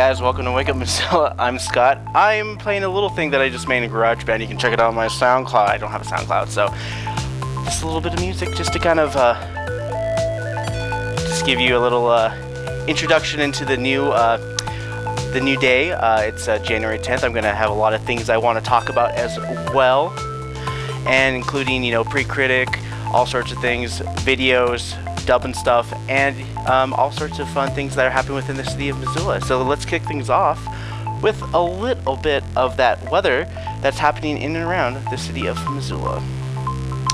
Guys, welcome to Wake Up Missoula. I'm Scott. I'm playing a little thing that I just made in GarageBand. You can check it out on my SoundCloud. I don't have a SoundCloud, so just a little bit of music just to kind of uh, just give you a little uh, introduction into the new uh, the new day. Uh, it's uh, January 10th. I'm gonna have a lot of things I want to talk about as well, and including you know pre-critic, all sorts of things, videos, dubbing stuff, and um, all sorts of fun things that are happening within the city of Missoula. So let's kick things off with a little bit of that weather that's happening in and around the city of Missoula.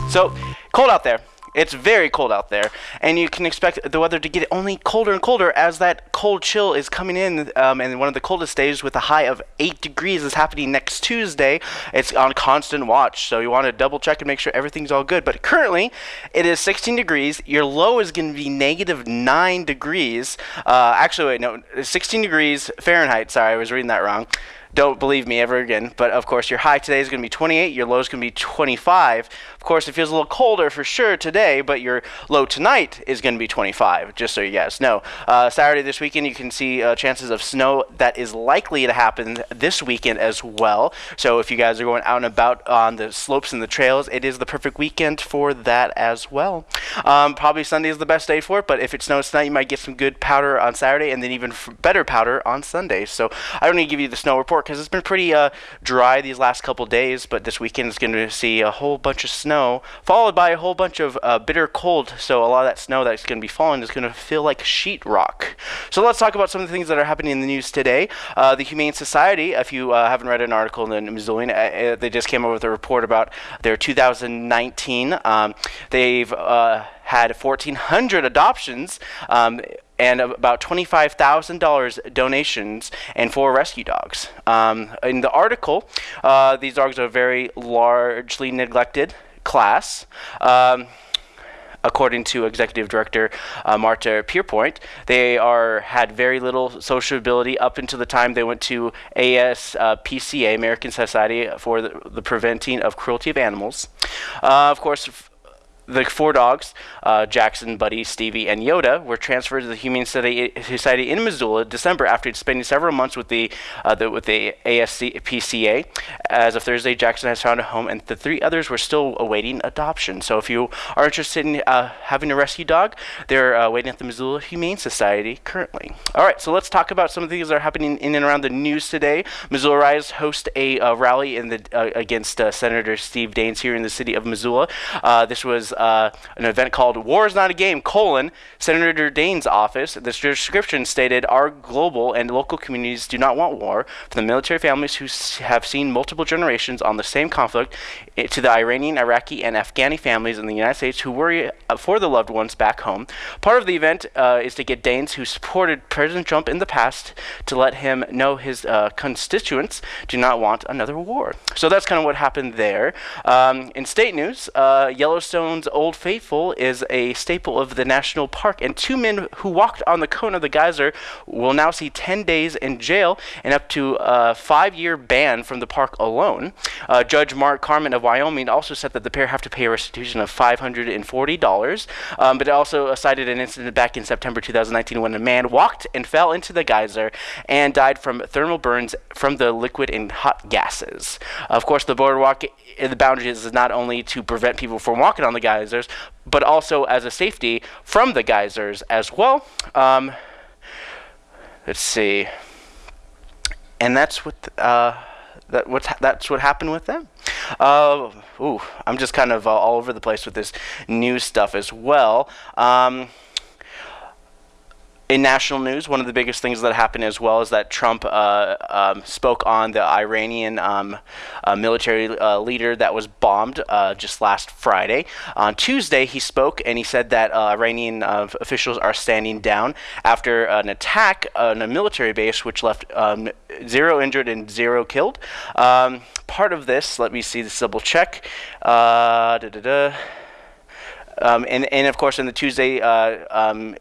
So, cold out there. It's very cold out there, and you can expect the weather to get only colder and colder as that cold chill is coming in. Um, and one of the coldest days with a high of 8 degrees is happening next Tuesday. It's on constant watch, so you want to double check and make sure everything's all good. But currently, it is 16 degrees. Your low is going to be negative 9 degrees. Uh, actually, wait, no, 16 degrees Fahrenheit. Sorry, I was reading that wrong don't believe me ever again. But of course, your high today is going to be 28, your low is going to be 25. Of course, it feels a little colder for sure today, but your low tonight is going to be 25, just so you guys know. Uh, Saturday this weekend, you can see uh, chances of snow that is likely to happen this weekend as well. So if you guys are going out and about on the slopes and the trails, it is the perfect weekend for that as well. Um, probably Sunday is the best day for it, but if it snows tonight, you might get some good powder on Saturday and then even better powder on Sunday. So I don't need to give you the snow report because it's been pretty uh, dry these last couple days, but this weekend is going to see a whole bunch of snow, followed by a whole bunch of uh, bitter cold. So a lot of that snow that's going to be falling is going to feel like sheetrock. So let's talk about some of the things that are happening in the news today. Uh, the Humane Society, if you uh, haven't read an article in the Missoulian, uh, uh, they just came up with a report about their 2019. Um, they've had 1,400 adoptions. Um, and about $25,000 donations and four rescue dogs. Um, in the article, uh, these dogs are very largely neglected class. Um, according to executive director uh, Marta Pierpoint, they are had very little sociability up until the time they went to ASPCA, uh, American Society for the, the Preventing of Cruelty of Animals. Uh, of course, the four dogs, uh, Jackson, Buddy, Stevie, and Yoda, were transferred to the Humane Society in Missoula in December after spending several months with the, uh, the with the ASPCA. As of Thursday, Jackson has found a home, and the three others were still awaiting adoption. So if you are interested in uh, having a rescue dog, they're uh, waiting at the Missoula Humane Society currently. All right, so let's talk about some of the things that are happening in and around the news today. Missoula Rise host a uh, rally in the uh, against Senator Steve Daines here in the city of Missoula. this was uh, an event called War is Not a Game, colon, Senator Daines' office. The description stated, our global and local communities do not want war. For the military families who have seen multiple generations on the same conflict, it, to the Iranian, Iraqi, and Afghani families in the United States who worry uh, for the loved ones back home. Part of the event uh, is to get Daines, who supported President Trump in the past, to let him know his uh, constituents do not want another war. So that's kind of what happened there. Um, in state news, uh, Yellowstone's Old Faithful is a staple of the national park, and two men who walked on the cone of the geyser will now see 10 days in jail and up to a five year ban from the park alone. Uh, Judge Mark Carman of Wyoming also said that the pair have to pay a restitution of $540, um, but it also cited an incident back in September 2019 when a man walked and fell into the geyser and died from thermal burns from the liquid and hot gases. Of course, the boardwalk the boundaries is not only to prevent people from walking on the geysers, but also as a safety from the geysers as well. Um, let's see, and that's what uh, that what that's what happened with them. Uh, ooh, I'm just kind of uh, all over the place with this new stuff as well. Um, in national news, one of the biggest things that happened as well is that Trump uh, um, spoke on the Iranian um, uh, military uh, leader that was bombed uh, just last Friday. On Tuesday, he spoke and he said that uh, Iranian uh, officials are standing down after an attack on a military base, which left um, zero injured and zero killed. Um, part of this, let me see this double check. Um, and, and of course, in the Tuesday um,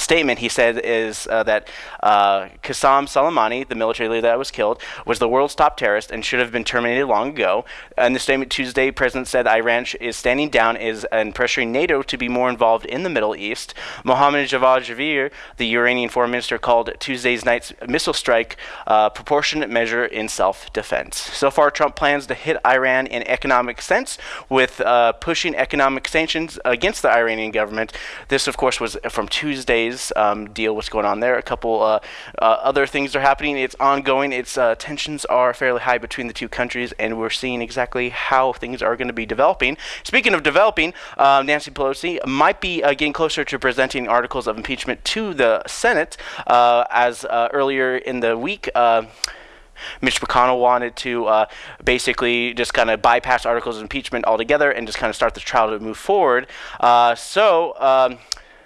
statement he said is uh, that uh, Qasem Soleimani, the military leader that was killed, was the world's top terrorist and should have been terminated long ago. In the statement Tuesday, President said Iran is standing down is and pressuring NATO to be more involved in the Middle East. Mohammad Javad Zarif, the Iranian foreign minister, called Tuesday's night's missile strike a proportionate measure in self-defense. So far, Trump plans to hit Iran in economic sense with uh, pushing economic sanctions against the Iranian government. This, of course, was from Tuesday's um, deal. What's going on there? A couple uh, uh, other things are happening. It's ongoing. Its uh, tensions are fairly high between the two countries, and we're seeing exactly how things are going to be developing. Speaking of developing, um, Nancy Pelosi might be uh, getting closer to presenting articles of impeachment to the Senate, uh, as earlier in the week. Mitch McConnell wanted to uh, basically just kind of bypass articles of impeachment altogether and just kind of start the trial to move forward. Uh, so. Um,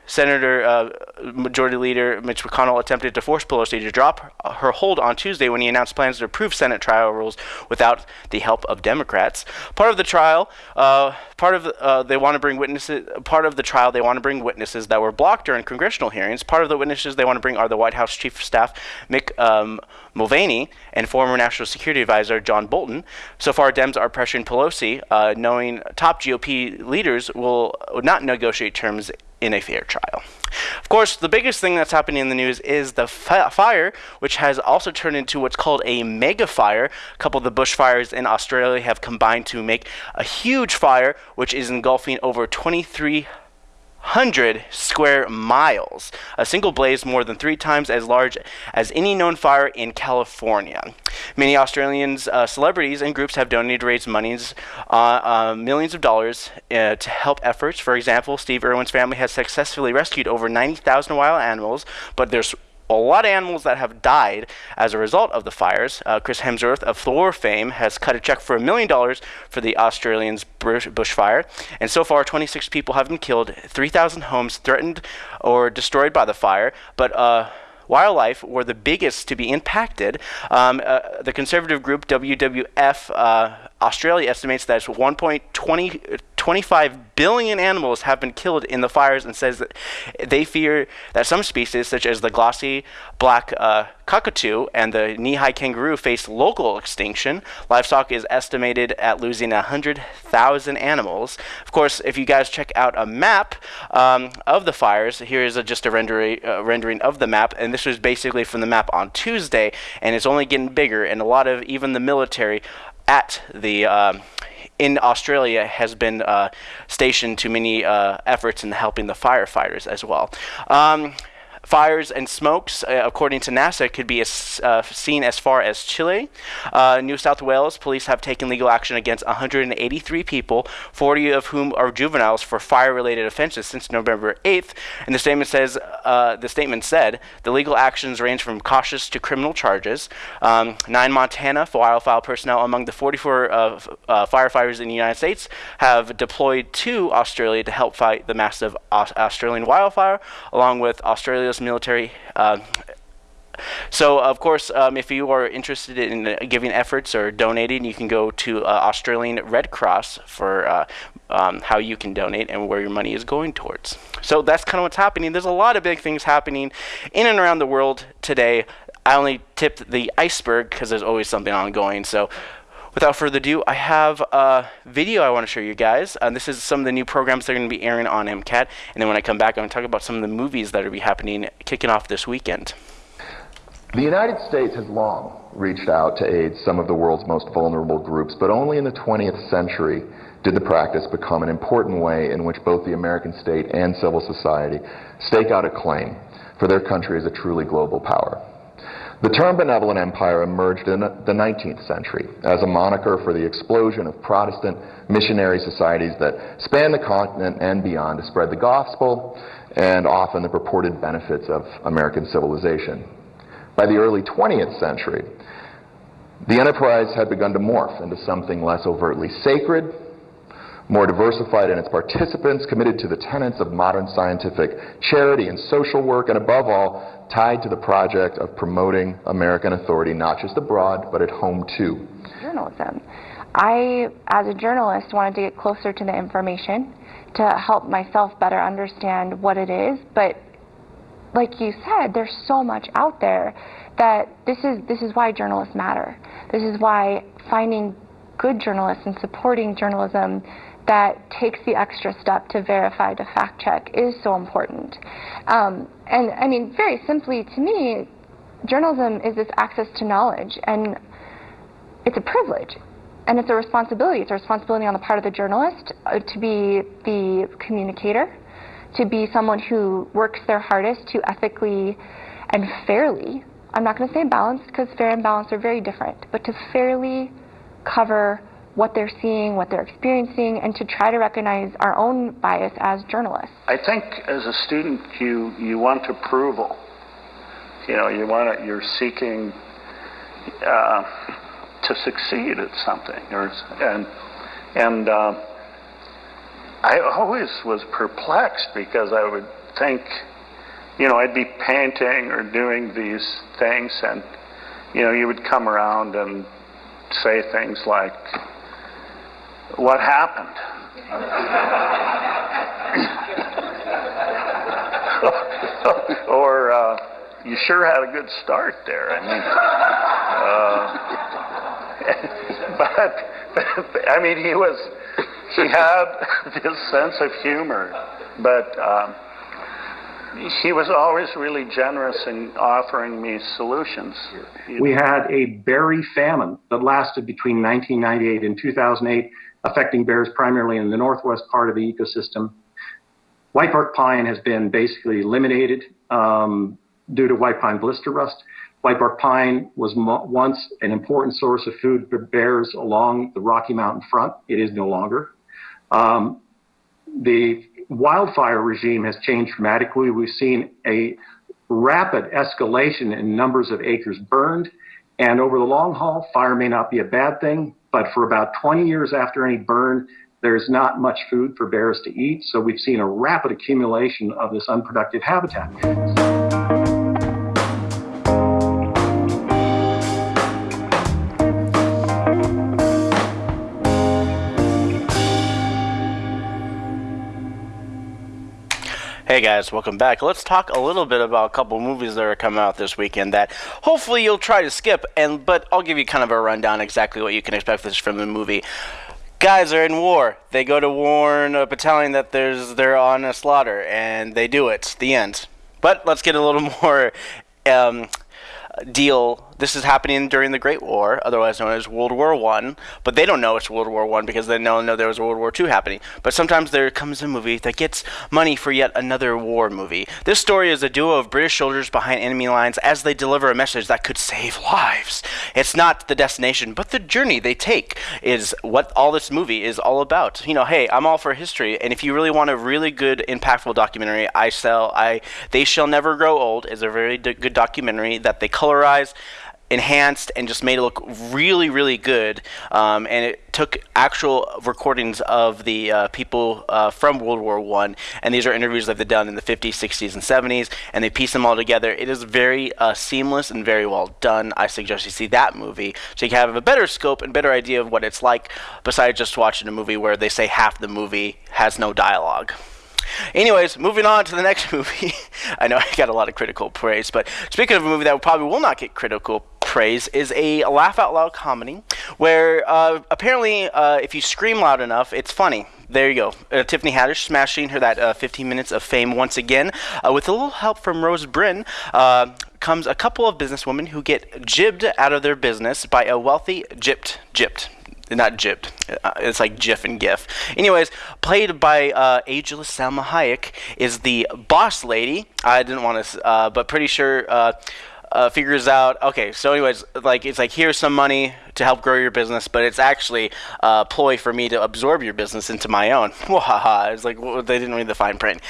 Senator uh, Majority Leader Mitch McConnell attempted to force Pelosi to drop her hold on Tuesday when he announced plans to approve Senate trial rules without the help of Democrats. Part of the trial, uh, part of uh, they want to bring witnesses. Part of the trial, they want to bring witnesses that were blocked during congressional hearings. Part of the witnesses they want to bring are the White House Chief of Staff Mick um, Mulvaney and former National Security Advisor John Bolton. So far, Dems are pressuring Pelosi, uh, knowing top GOP leaders will not negotiate terms in a fair trial. Of course, the biggest thing that's happening in the news is the fire, which has also turned into what's called a mega fire. A couple of the bushfires in Australia have combined to make a huge fire, which is engulfing over 23 100 square miles. A single blaze more than three times as large as any known fire in California. Many Australians, uh, celebrities, and groups have donated to raise monies, uh, uh, millions of dollars uh, to help efforts. For example, Steve Irwin's family has successfully rescued over 90,000 wild animals, but there's a lot of animals that have died as a result of the fires. Uh, Chris Hemsworth of Thor fame has cut a check for a million dollars for the Australians' bushfire, and so far 26 people have been killed, 3,000 homes threatened or destroyed by the fire, but uh, wildlife were the biggest to be impacted. Um, uh, the conservative group WWF uh, Australia estimates that 1.25 billion animals have been killed in the fires and says that they fear that some species, such as the glossy black uh, cockatoo and the knee-high kangaroo, face local extinction. Livestock is estimated at losing 100,000 animals. Of course, if you guys check out a map um, of the fires, here is a, just a rendering, uh, rendering of the map, and this was basically from the map on Tuesday, and it's only getting bigger, and a lot of even the military at the um, in Australia has been uh, stationed to many uh, efforts in helping the firefighters as well. Um, Fires and smokes, uh, according to NASA, could be as, uh, seen as far as Chile. Uh, New South Wales police have taken legal action against 183 people, 40 of whom are juveniles for fire-related offenses since November 8th. And the statement says uh, the statement said the legal actions range from cautious to criminal charges. Um, nine Montana wildfire personnel among the 44 uh, uh, firefighters in the United States have deployed to Australia to help fight the massive Australian wildfire, along with Australia's U.S. military. Uh, so, of course, um, if you are interested in uh, giving efforts or donating, you can go to uh, Australian Red Cross for uh, um, how you can donate and where your money is going towards. So that's kind of what's happening. There's a lot of big things happening in and around the world today. I only tipped the iceberg because there's always something ongoing. So without further ado, I have a video I want to show you guys. Uh, this is some of the new programs that are going to be airing on MCAT. And then when I come back, I'm going to talk about some of the movies that are be happening, kicking off this weekend. The United States has long reached out to aid some of the world's most vulnerable groups, but only in the 20th century did the practice become an important way in which both the American state and civil society stake out a claim for their country as a truly global power. The term benevolent empire emerged in the 19th century as a moniker for the explosion of Protestant missionary societies that spanned the continent and beyond to spread the gospel and often the purported benefits of American civilization. By the early 20th century, the enterprise had begun to morph into something less overtly sacred more diversified in its participants, committed to the tenets of modern scientific charity and social work, and above all, tied to the project of promoting American authority not just abroad, but at home too. Journalism. I, as a journalist, wanted to get closer to the information to help myself better understand what it is, but like you said, there's so much out there that this is this is why journalists matter. This is why finding good journalists and supporting journalism that takes the extra step to verify, to fact check, is so important. Um, and I mean, very simply to me, journalism is this access to knowledge, and it's a privilege. And it's a responsibility. It's a responsibility on the part of the journalist uh, to be the communicator, to be someone who works their hardest to ethically and fairly, I'm not going to say balanced because fair and balanced are very different, but to fairly cover what they're seeing, what they're experiencing, and to try to recognize our own bias as journalists. I think as a student, you, you want approval. You know, you want to, you're seeking uh, to succeed at something, or and and uh, I always was perplexed because I would think, you know, I'd be painting or doing these things, and you know, you would come around and say things like, "What happened?" or uh, you sure had a good start there. I mean, uh, but I mean, he was he had this sense of humor, but. Um, he was always really generous in offering me solutions. We had a berry famine that lasted between 1998 and 2008, affecting bears primarily in the northwest part of the ecosystem. White bark pine has been basically eliminated um, due to white pine blister rust. White bark pine was once an important source of food for bears along the Rocky Mountain front. It is no longer. Um, the wildfire regime has changed dramatically. We've seen a rapid escalation in numbers of acres burned. And over the long haul, fire may not be a bad thing, but for about 20 years after any burn, there's not much food for bears to eat. So we've seen a rapid accumulation of this unproductive habitat. Hey guys, welcome back. Let's talk a little bit about a couple movies that are coming out this weekend that hopefully you'll try to skip and but I'll give you kind of a rundown exactly what you can expect from the movie. Guys are in war. They go to warn a battalion that there's they're on a slaughter and they do it. The end. But let's get a little more um, deal. This is happening during the Great War, otherwise known as World War One. But they don't know it's World War One because they don't know there was World War Two happening. But sometimes there comes a movie that gets money for yet another war movie. This story is a duo of British soldiers behind enemy lines as they deliver a message that could save lives. It's not the destination, but the journey they take is what all this movie is all about. You know, hey, I'm all for history, and if you really want a really good, impactful documentary, I sell. I They Shall Never Grow Old is a very d- good documentary that they colorize enhanced and just made it look really, really good. Um, and it took actual recordings of the uh, people uh, from World War One, and these are interviews that they've done in the 50s, 60s, and 70s, and they piece them all together. It is very uh, seamless and very well done. I suggest you see that movie so you can have a better scope and better idea of what it's like, besides just watching a movie where they say half the movie has no dialogue. Anyways, moving on to the next movie. I know I got a lot of critical praise, but speaking of a movie that probably will not get critical praise, is a laugh out loud comedy where uh, apparently uh, if you scream loud enough, it's funny. There you go. Uh, Tiffany Haddish smashing her that uh, 15 minutes of fame once again. Uh, with a little help from Rose Byrne, uh, comes a couple of businesswomen who get jibbed out of their business by a wealthy gypped, gypped, not gypped. It's like GIF and GIF. Anyways, played by uh, ageless Salma Hayek is the boss lady. I didn't want to, uh, but pretty sure. Uh, uh, figures out okay so anyways like it's like here's some money to help grow your business but it's actually a ploy for me to absorb your business into my own it's like well, they didn't read the fine print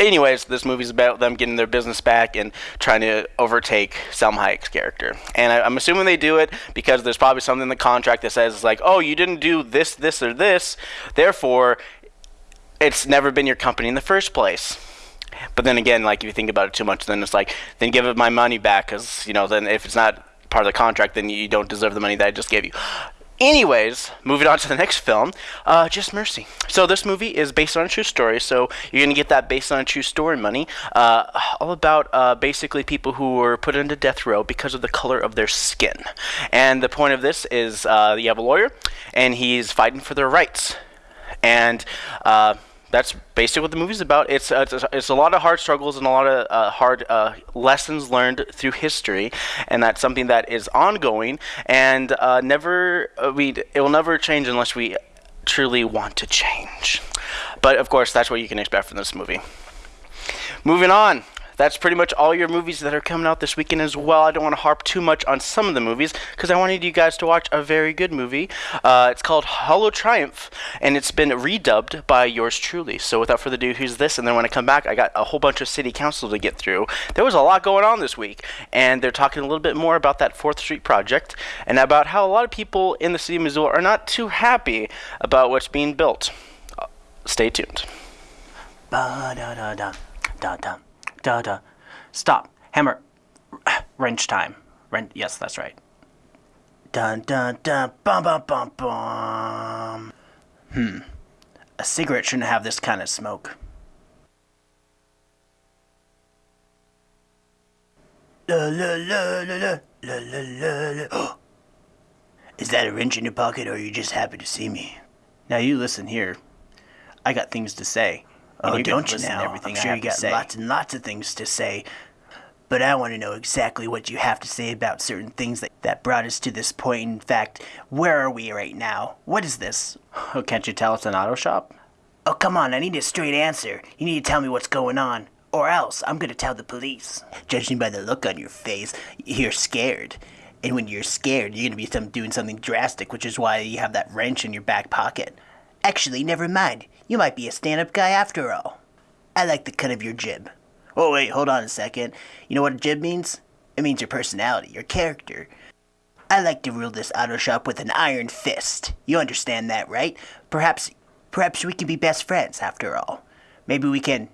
anyways, this movie's about them getting their business back and trying to overtake Salma Hayek's character. And I, am assuming they do it because there's probably something in the contract that says like, oh, you didn't do this, this, or this, therefore, it's never been your company in the first place. But then again, like if you think about it too much, then it's like, then give it my money back, because you know, then if it's not part of the contract, then you don't deserve the money that I just gave you. Anyways, moving on to the next film, uh, Just Mercy. So this movie is based on a true story, so you're gonna get that based on a true story money. Uh, all about uh, basically people who were put into death row because of the color of their skin. And the point of this is uh, you have a lawyer, and he's fighting for their rights. And uh, that's basically what the movie's about. It's uh, it's, a, it's, a, lot of hard struggles and a lot of uh, hard uh, lessons learned through history, and that's something that is ongoing and uh, never uh, we it will never change unless we truly want to change. But of course, that's what you can expect from this movie. Moving on, that's pretty much all your movies that are coming out this weekend as well. I don't want to harp too much on some of the movies because I wanted you guys to watch a very good movie. Uh, it's called Hollow Triumph, and it's been redubbed by yours truly. So without further ado, who's this. And then when I come back, I got a whole bunch of city council to get through. There was a lot going on this week, and they're talking a little bit more about that Fourth Street project and about how a lot of people in the city of Missoula are not too happy about what's being built. Uh, stay tuned. Ba da da da. Stop. Hammer. Wrench time. Wrench. Yes, that's right. Dun dun dun. Bum bum bum bum. Hmm. A cigarette shouldn't have this kind of smoke. La la la la la la la la. la. Is that a wrench in your pocket, or are you just happy to see me? Now you listen here. I got things to say. Oh, you don't you now? I'm sure you got lots and lots of things to say. But I want to know exactly what you have to say about certain things that, that brought us to this point. In fact, where are we right now? What is this? Oh, can't you tell it's an auto shop? Oh, come on, I need a straight answer. You need to tell me what's going on. Or else, I'm gonna tell the police. Judging by the look on your face, you're scared. And when you're scared, you're gonna be some, doing something drastic, which is why you have that wrench in your back pocket. Actually, never mind. You might be a stand-up guy after all. I like the cut of your jib. Oh, wait, hold on a second. You know what a jib means? It means your personality, your character. I like to rule this auto shop with an iron fist. You understand that, right? Perhaps, perhaps we can be best friends after all. Maybe we can...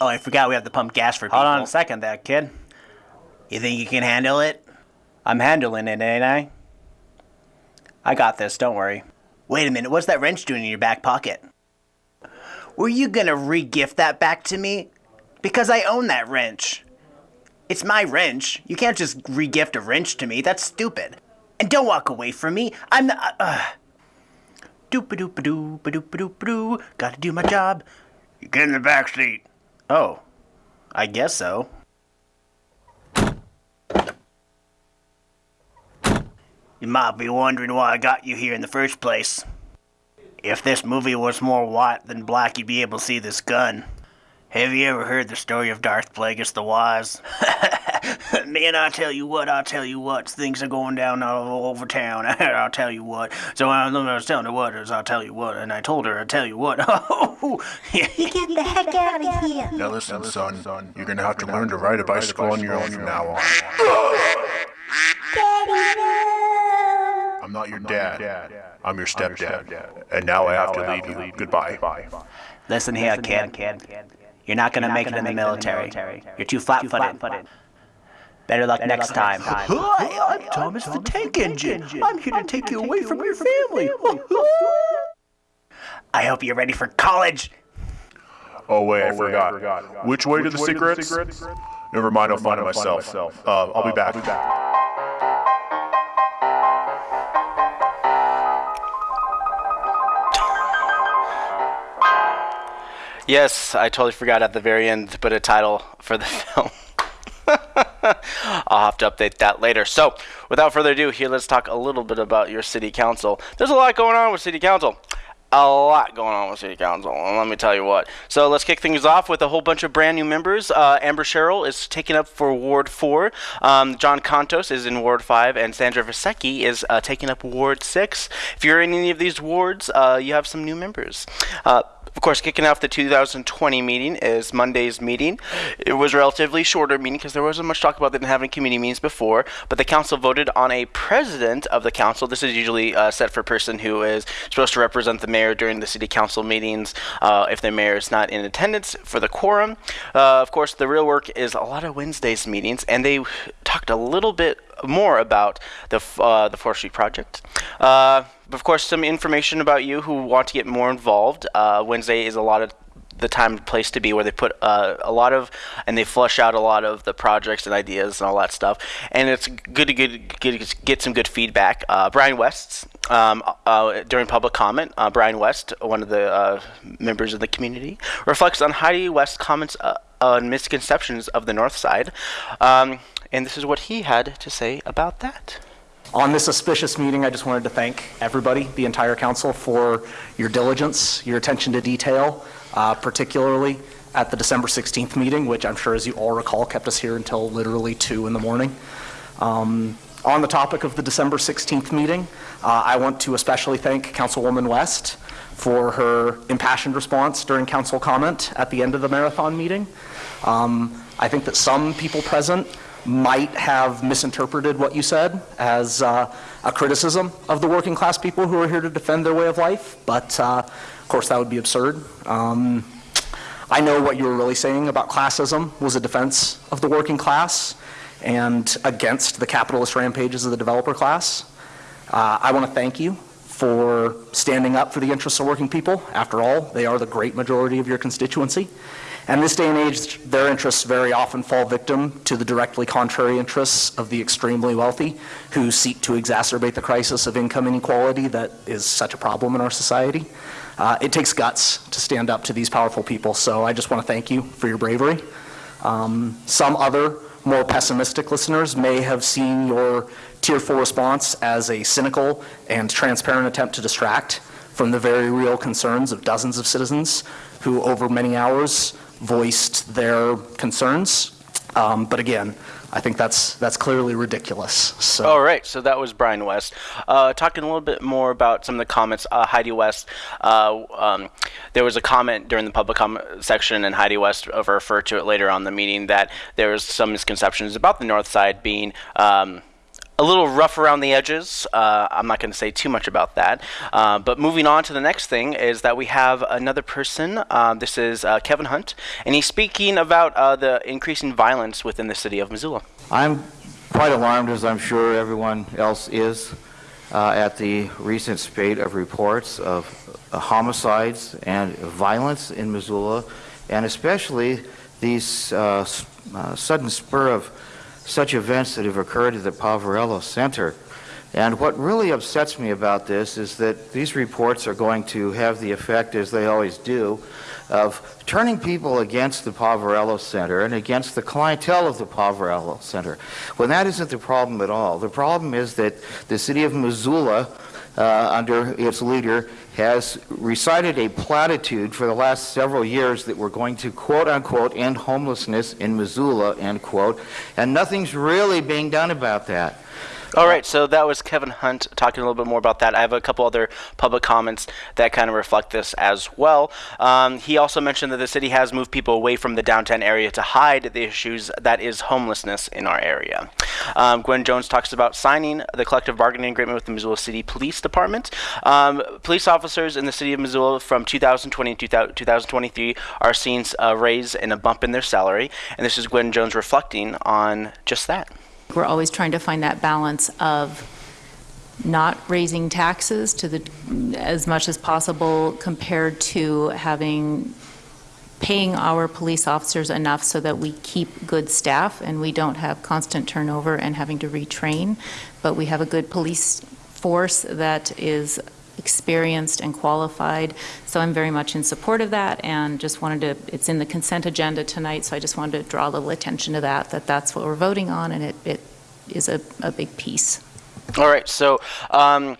Oh, I forgot we have to pump gas for people. Hold on a second there, kid. You think you can handle it? I'm handling it, ain't I? I got this, don't worry. Wait a minute, what's that wrench doing in your back pocket? Were you gonna re-gift that back to me? Because I own that wrench. It's my wrench. You can't just re-gift a wrench to me. That's stupid. And don't walk away from me. I'm the. Uh, uh. Doop a doop a doop a doop a doop a doo. Gotta do my job. You get in the back seat. Oh, I guess so. You might be wondering why I got you here in the first place. If this movie was more white than black, you'd be able to see this gun. Have you ever heard the story of Darth Plagueis the Wise? Man, I tell you what, I tell you what, things are going down all over town. I'll tell you what. So I was telling her what is, I'll tell you what, and I told her, I'll tell you what. you get the heck out of here. Now listen, son, you're gonna have to learn to ride a bicycle on your own from now on. Daddy, no. I'm not your dad. I'm your stepdad. And now I have to leave you. Goodbye. Listen here, kid. You're not gonna make it in the military. You're too flat-footed. Better luck next time. Hi, I'm Thomas the Tank Engine. I'm here to take you away from your family. I hope you're ready for college. Oh wait, I forgot. Which way to the cigarettes? Never mind, I'll find it myself. Uh, I'll be back. Yes, I totally forgot at the very end to put a title for the film. I'll have to update that later. So, without further ado, here let's talk a little bit about your city council. There's a lot going on with city council. A lot going on with city council, let me tell you what. So let's kick things off with a whole bunch of brand new members. Uh, Amber Sherrill is taking up for Ward 4. Um, John Contos is in Ward 5, and Sandra Vasecka is uh, taking up Ward 6. If you're in any of these wards, uh, you have some new members. Of course, kicking off the 2020 meeting is Monday's meeting. It was a relatively shorter meeting because there wasn't much talk about them having committee meetings before, but the council voted on a president of the council. This is usually uh, set for a person who is supposed to represent the mayor during the city council meetings uh, if the mayor is not in attendance for the quorum. Uh, of course, the real work is a lot of Wednesdays meetings, and they talked a little bit more about the uh, the forestry project. Uh, of course, some information about you who want to get more involved. Uh, Wednesday is a lot of the time and place to be where they put uh, a lot of and they flush out a lot of the projects and ideas and all that stuff and it's good to get get, get some good feedback uh, brian west um, uh, during public comment uh, brian west one of the uh, members of the community reflects on heidi west's comments uh, on misconceptions of the north side um, and this is what he had to say about that On this auspicious meeting, I just wanted to thank everybody, the entire council, for your diligence, your attention to detail, uh, particularly at the December 16th meeting, which I'm sure, as you all recall, kept us here until literally 2 in the morning. Um, On the topic of the December 16th meeting, uh, I want to especially thank Councilwoman West for her impassioned response during council comment at the end of the marathon meeting. Um, I think that some people present might have misinterpreted what you said as uh, a criticism of the working class people who are here to defend their way of life, but uh, of course that would be absurd. Um, I know what you were really saying about classism was a defense of the working class and against the capitalist rampages of the developer class. Uh, I want to thank you for standing up for the interests of working people. After all, they are the great majority of your constituency. And this day and age, their interests very often fall victim to the directly contrary interests of the extremely wealthy who seek to exacerbate the crisis of income inequality that is such a problem in our society. Uh, it takes guts to stand up to these powerful people, so I just want to thank you for your bravery. Um, some other more pessimistic listeners may have seen your tearful response as a cynical and transparent attempt to distract from the very real concerns of dozens of citizens who, over many hours, voiced their concerns. Um, but again, I think that's that's clearly ridiculous. So. All right, so that was Brian West. Uh, talking a little bit more about some of the comments, uh, Heidi West. Uh, um, there was a comment during the public comment section, and Heidi West referred to it later on the meeting that there was some misconceptions about the North Side being. Um, a little rough around the edges. Uh, I'm not going to say too much about that. Uh, but moving on to the next thing is that we have another person. Uh, this is uh, Kevin Hunt, and he's speaking about uh, the increasing violence within the city of Missoula. I'm quite alarmed, as I'm sure everyone else is, uh, at the recent spate of reports of homicides and violence in Missoula, and especially these sudden spur of such events that have occurred at the Poverello Center. And what really upsets me about this is that these reports are going to have the effect, as they always do, of turning people against the Poverello Center and against the clientele of the Poverello Center, when that isn't the problem at all. The problem is that the city of Missoula, uh, under its leader, has recited a platitude for the last several years that we're going to quote unquote end homelessness in Missoula, end quote, and nothing's really being done about that. All right, so that was Kevin Hunt talking a little bit more about that. I have a couple other public comments that kind of reflect this as well. Um, he also mentioned that the city has moved people away from the downtown area to hide the issues that is homelessness in our area. Um, Gwen Jones talks about signing the collective bargaining agreement with the Missoula City Police Department. Um, police officers in the city of Missoula from 2020 to 2023 are seeing a raise and a bump in their salary, and this is Gwen Jones reflecting on just that. We're always trying to find that balance of not raising taxes to the, as much as possible compared to having, paying our police officers enough so that we keep good staff and we don't have constant turnover and having to retrain, but we have a good police force that is experienced and qualified. So I'm very much in support of that and just wanted to, it's in the consent agenda tonight, so I just wanted to draw a little attention to that, that that's what we're voting on and it, it is a, a big piece. All right. So, um,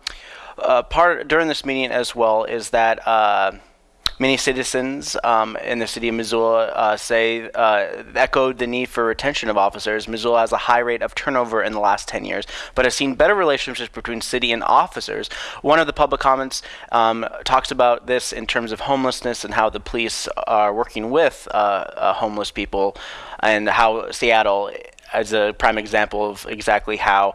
uh, part during this meeting as well is that uh, many citizens um, in the city of Missoula uh, say uh, echoed the need for retention of officers. Missoula has a high rate of turnover in the last 10 years, but has seen better relationships between city and officers. One of the public comments um, talks about this in terms of homelessness and how the police are working with uh, uh, homeless people, and how Seattle as a prime example of exactly how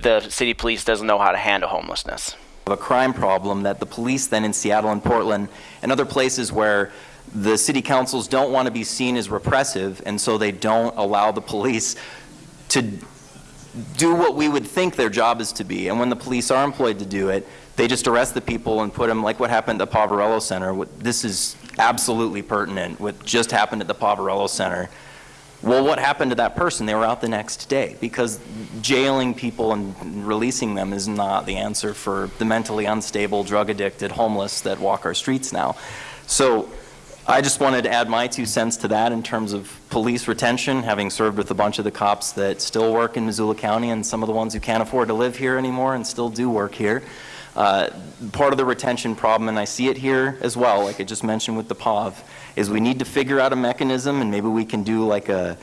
the city police doesn't know how to handle homelessness. A crime problem that the police then in Seattle and Portland and other places where the city councils don't want to be seen as repressive, and so they don't allow the police to do what we would think their job is to be. And when the police are employed to do it, they just arrest the people and put them, like what happened at the Poverello Center. This is absolutely pertinent, what just happened at the Poverello Center. Well, what happened to that person? They were out the next day because jailing people and releasing them is not the answer for the mentally unstable, drug addicted, homeless that walk our streets now. So I just wanted to add my two cents to that in terms of police retention, having served with a bunch of the cops that still work in Missoula County and some of the ones who can't afford to live here anymore and still do work here. Uh, Part of the retention problem, and I see it here as well, like I just mentioned with the POV, is we need to figure out a mechanism and maybe we can do like a,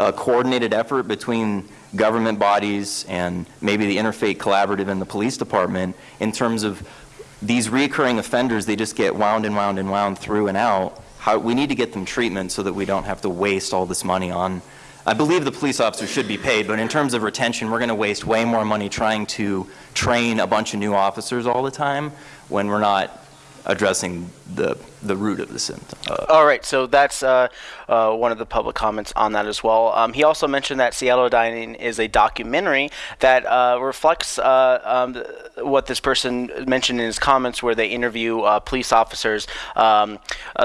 a coordinated effort between government bodies and maybe the Interfaith Collaborative and the police department in terms of these recurring offenders, they just get wound and wound and wound through and out. How, we need to get them treatment so that we don't have to waste all this money on, I believe the police officers should be paid, but in terms of retention, we're going to waste way more money trying to train a bunch of new officers all the time when we're not addressing the, the root of the symptom. Uh, All right, so that's uh, uh, one of the public comments on that as well. Um, he also mentioned that Seattle's Dying is a documentary that uh, reflects uh, um, what this person mentioned in his comments, where they interview uh, police officers. Um,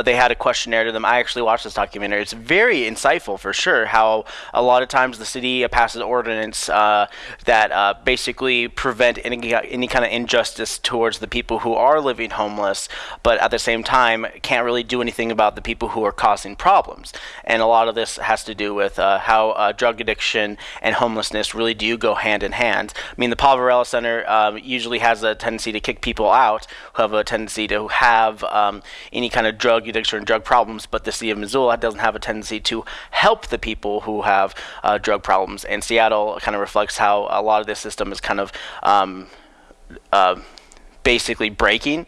they had a questionnaire to them. I actually watched this documentary. It's very insightful for sure. How a lot of times the city passes ordinance that basically prevent any any kind of injustice towards the people who are living homeless, but at the same time can't really do anything about the people who are causing problems. And a lot of this has to do with uh, how uh, drug addiction and homelessness really do go hand in hand. I mean, the Poverello Center um, usually has a tendency to kick people out who have a tendency to have um, any kind of drug addiction or drug problems, but the city of Missoula doesn't have a tendency to help the people who have uh, drug problems. And Seattle kind of reflects how a lot of this system is kind of um, uh, basically breaking.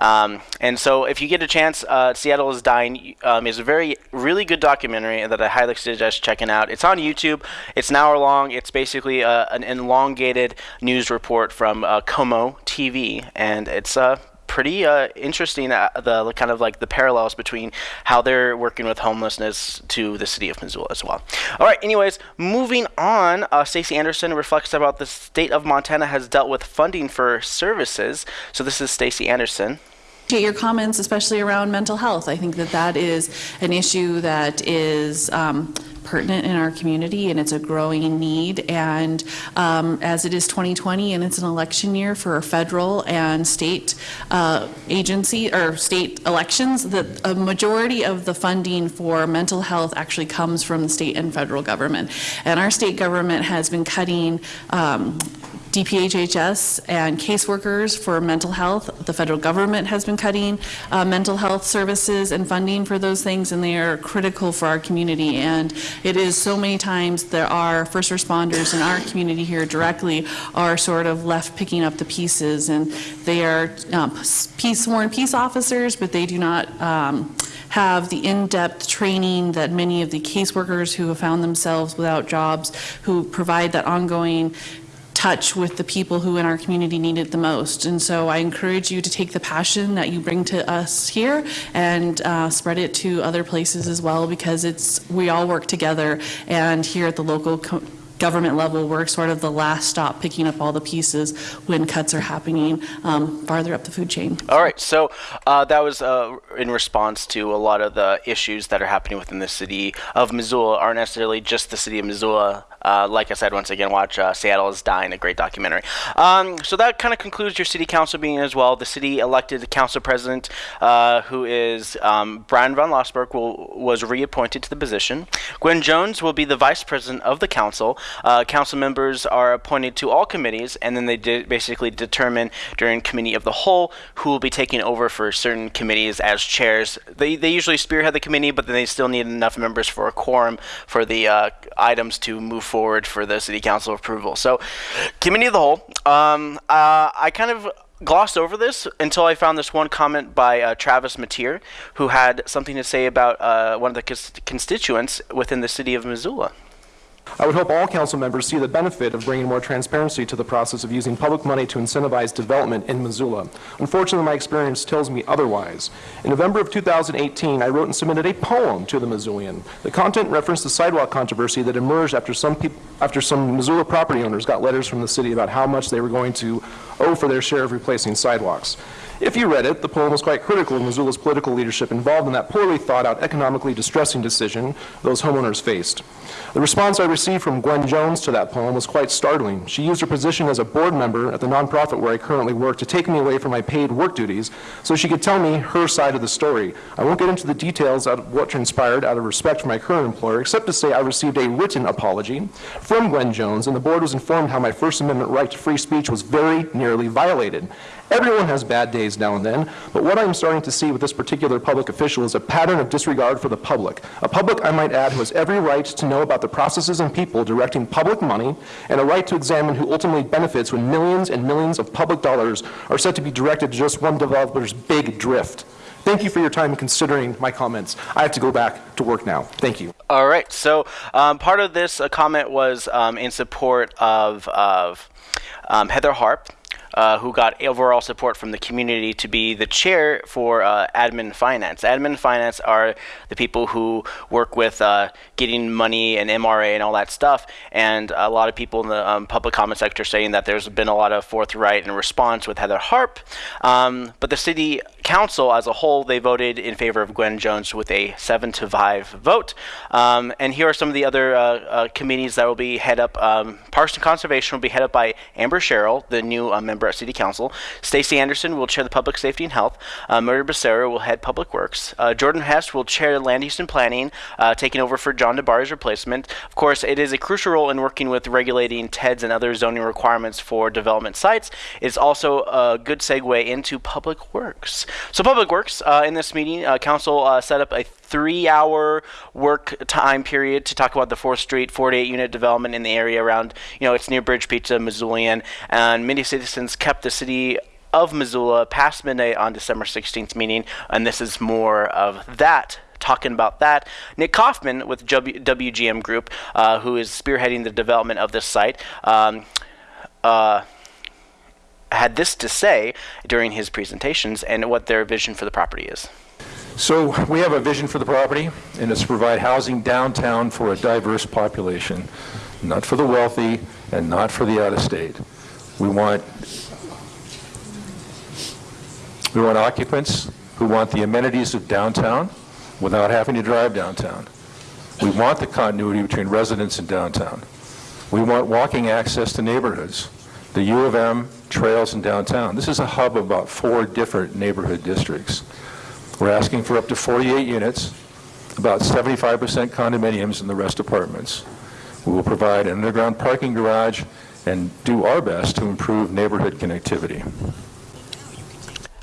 Um, and so, if you get a chance, uh, Seattle is Dying um, is a very, really good documentary that I highly suggest checking out. It's on YouTube. It's an hour long. It's basically uh, an elongated news report from uh, KOMO TV, and it's uh, pretty uh, interesting. Uh, the kind of like the parallels between how they're working with homelessness to the city of Missoula as well. All right. Anyways, moving on. Uh, Stacey Anderson reflects about the state of Montana has dealt with funding for services. So this is Stacey Anderson. Get your comments, especially around mental health. I think that that is an issue that is um, pertinent in our community, and it's a growing need. And um, as it is 2020, and it's an election year for federal and state uh, agency or state elections, that a majority of the funding for mental health actually comes from the state and federal government. And our state government has been cutting. Um, DPHHS and caseworkers for mental health. The federal government has been cutting uh, mental health services and funding for those things, and they are critical for our community. And it is so many times there are first responders in our community here directly are sort of left picking up the pieces, and they are um, peace sworn peace officers, but they do not. Um, have the in-depth training that many of the caseworkers who have found themselves without jobs, who provide that ongoing touch with the people who in our community need it the most. And so I encourage you to take the passion that you bring to us here and uh, spread it to other places as well because it's we all work together. And here at the local government level, we're sort of the last stop picking up all the pieces when cuts are happening um, farther up the food chain. All right, so uh, that was uh, in response to a lot of the issues that are happening within the city of Missoula, aren't necessarily just the city of Missoula. Uh, like I said, once again, watch uh, Seattle is Dying, a great documentary. Um, so that kind of concludes your city council meeting as well. The city elected the council president, uh, who is um, Bryan Von Lossberg, will, was reappointed to the position. Gwen Jones will be the vice president of the council. Uh, council members are appointed to all committees, and then they basically determine during committee of the whole who will be taking over for certain committees as chairs. They, they usually spearhead the committee, but then they still need enough members for a quorum for the uh, items to move forward for the city council approval. So, committee of the whole. Um, uh, I kind of glossed over this until I found this one comment by uh, Travis Mateer, who had something to say about uh, one of the cons- constituents within the city of Missoula. I would hope all council members see the benefit of bringing more transparency to the process of using public money to incentivize development in Missoula. Unfortunately, my experience tells me otherwise. In November of 2018, I wrote and submitted a poem to the Missoulian. The content referenced the sidewalk controversy that emerged after some, after some Missoula property owners got letters from the city about how much they were going to owe for their share of replacing sidewalks. If you read it, the poem was quite critical of Missoula's political leadership involved in that poorly thought out, economically distressing decision those homeowners faced. The response I received from Gwen Jones to that poem was quite startling. She used her position as a board member at the nonprofit where I currently work to take me away from my paid work duties so she could tell me her side of the story. I won't get into the details of what transpired out of respect for my current employer, except to say I received a written apology from Gwen Jones, and the board was informed how my First Amendment right to free speech was very nearly violated. Everyone has bad days now and then, but what I'm starting to see with this particular public official is a pattern of disregard for the public. A public, I might add, who has every right to know about the processes and people directing public money and a right to examine who ultimately benefits when millions and millions of public dollars are said to be directed to just one developer's big drift. Thank you for your time in considering my comments. I have to go back to work now. Thank you. All right. So um, part of this uh, comment was um, in support of of um, Heather Harp. Uh, who got overall support from the community to be the chair for uh, admin finance. Admin finance are the people who work with uh, getting money and MRA and all that stuff. And a lot of people in the um, public comment sector saying that there's been a lot of forthright and response with Heather Harp. Um, but the city council as a whole, they voted in favor of Gwen Jones with a seven to five vote. Um, and here are some of the other uh, uh, committees that will be head up. Um, Parks and Conservation will be head up by Amber Sherrill, the new member at City Council. Stacy Anderson will chair the Public Safety and Health. Uh, Mirtha Becerra will head Public Works. Uh, Jordan Hess will chair Land Use and Planning, uh, taking over for John DiBari's replacement. Of course, it is a crucial role in working with regulating TEDs and other zoning requirements for development sites. It's also a good segue into Public Works. So Public Works, uh, in this meeting, uh, Council uh, set up a three-hour work time period to talk about the 4th Street 48 unit development in the area around, you know, it's near Bridge Pizza, Missoulian, and many citizens kept the city of Missoula past midnight on December 16th meeting, and this is more of that talking about that. Nick Kaufman with w- WGM Group, uh, who is spearheading the development of this site, um, uh, had this to say during his presentations and what their vision for the property is. So we have a vision for the property, and it's to provide housing downtown for a diverse population, not for the wealthy and not for the out-of-state. We want we want occupants who want the amenities of downtown without having to drive downtown. We want the continuity between residents and downtown. We want walking access to neighborhoods, the U of M, trails, and downtown. This is a hub of about four different neighborhood districts. We're asking for up to 48 units, about 75% condominiums and the rest apartments. We will provide an underground parking garage and do our best to improve neighborhood connectivity.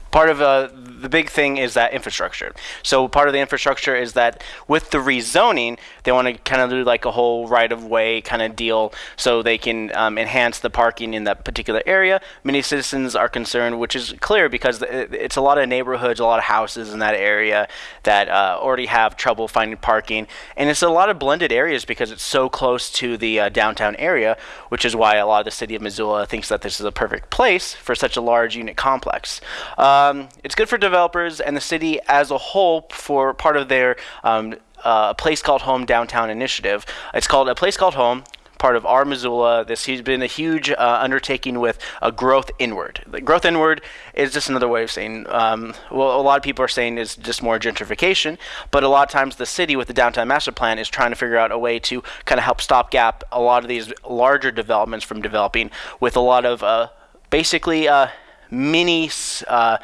Part of uh, the big thing is that infrastructure. So part of the infrastructure is that with the rezoning, they want to kind of do like a whole right-of-way kind of deal, so they can um, enhance the parking in that particular area. Many citizens are concerned, which is clear because it's a lot of neighborhoods, a lot of houses in that area that uh, already have trouble finding parking, and it's a lot of blended areas because it's so close to the uh, downtown area, which is why a lot of the city of Missoula thinks that this is a perfect place for such a large unit complex. Um, it's good for and the city as a whole for part of their um, uh, place called home downtown initiative. It's called a place called home part of our Missoula. This has been a huge uh, undertaking with a growth inward. The growth inward is just another way of saying, um, well, a lot of people are saying is just more gentrification, but a lot of times the city with the downtown master plan is trying to figure out a way to kind of help stopgap a lot of these larger developments from developing with a lot of uh, basically uh, mini uh,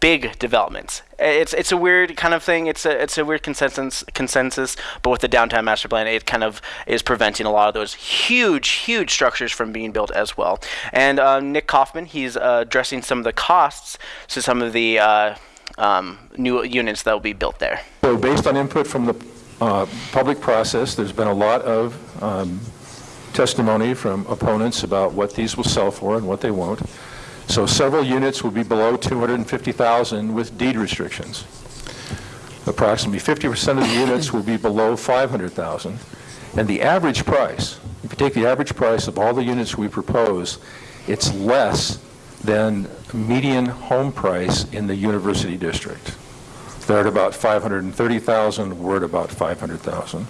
big developments. It's it's a weird kind of thing. It's a it's a weird consensus consensus, but with the downtown master plan, it kind of is preventing a lot of those huge huge structures from being built as well. And uh, Nick Kaufman, he's uh, addressing some of the costs to some of the uh, um, new units that will be built there. So based on input from the uh, public process, there's been a lot of um, testimony from opponents about what these will sell for and what they won't. So several units will be below 250,000 with deed restrictions. Approximately 50% of the units will be below 500,000. And the average price if you take the average price of all the units we propose, it's less than median home price in the university district. They're at about 530,000, we're at about 500,000.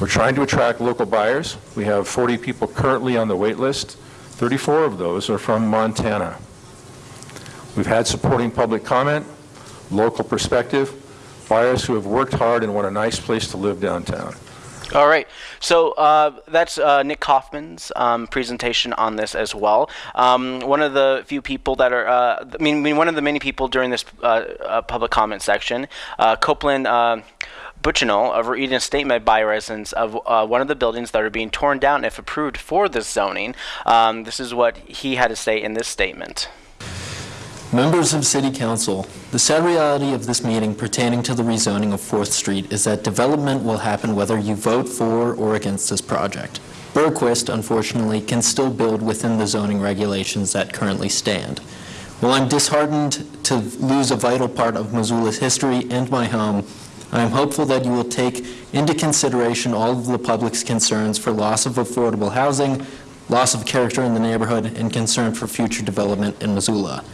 We're trying to attract local buyers. We have 40 people currently on the wait list. 34 of those are from Montana. We've had supporting public comment, local perspective, buyers who have worked hard and want a nice place to live downtown. All right, so uh, that's uh, Nick Kaufman's um, presentation on this as well. Um, one of the few people that are, uh, I, mean, I mean, one of the many people during this uh, uh, public comment section, uh, Copeland Butchinell, of reading a statement by residents of uh, one of the buildings that are being torn down if approved for this zoning. Um, this is what he had to say in this statement. Members of City Council, the sad reality of this meeting pertaining to the rezoning of 4th Street is that development will happen whether you vote for or against this project. Berquist, unfortunately, can still build within the zoning regulations that currently stand. While I'm disheartened to lose a vital part of Missoula's history and my home, I am hopeful that you will take into consideration all of the public's concerns for loss of affordable housing, loss of character in the neighborhood, and concern for future development in Missoula.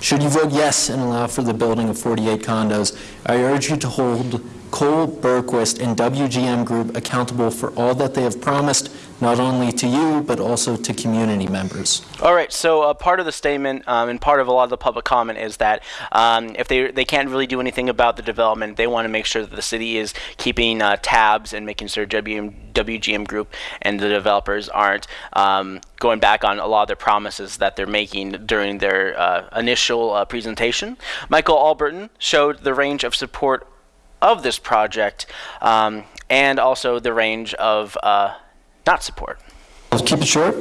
Should you vote yes and allow for the building of 48 condos, I urge you to hold Cole, Berquist, and WGM Group accountable for all that they have promised, not only to you, but also to community members. All right, so uh, part of the statement um, and part of a lot of the public comment is that um, if they, they can't really do anything about the development, they want to make sure that the city is keeping uh, tabs and making sure WM, WGM Group and the developers aren't um, going back on a lot of their promises that they're making during their uh, initial uh, presentation. Michael Alberton showed the range of support of this project um, and also the range of uh, not support. I'll keep it short.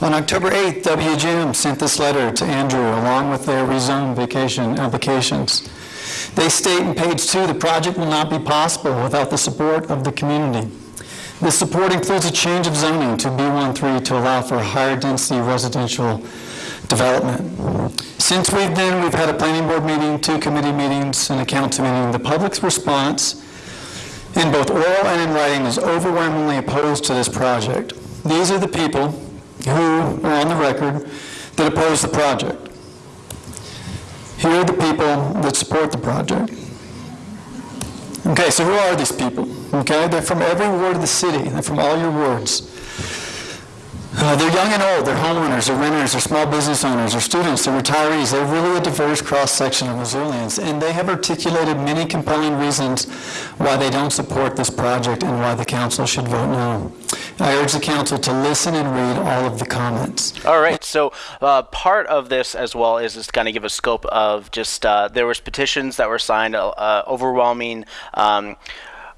On October 8th, WGM sent this letter to Andrew along with their rezone vacation applications. They state in page two, the project will not be possible without the support of the community. This support includes a change of zoning to B13 to allow for higher density residential development. Since we've then, we've had a planning board meeting, two committee meetings, and a council meeting. The public's response in both oral and in writing is overwhelmingly opposed to this project. These are the people who are on the record that oppose the project. Here are the people that support the project. Okay, so who are these people? Okay, they're from every ward of the city. They're from all your wards. Uh, they're young and old, they're homeowners, they're renters, they're small business owners, they're students, they're retirees. They're really a diverse cross-section of Missoulians, and they have articulated many compelling reasons why they don't support this project and why the council should vote no. I urge the council to listen and read all of the comments. All right, so uh, part of this as well is just kind of give a scope of just uh, there was petitions that were signed, uh, overwhelming. Um,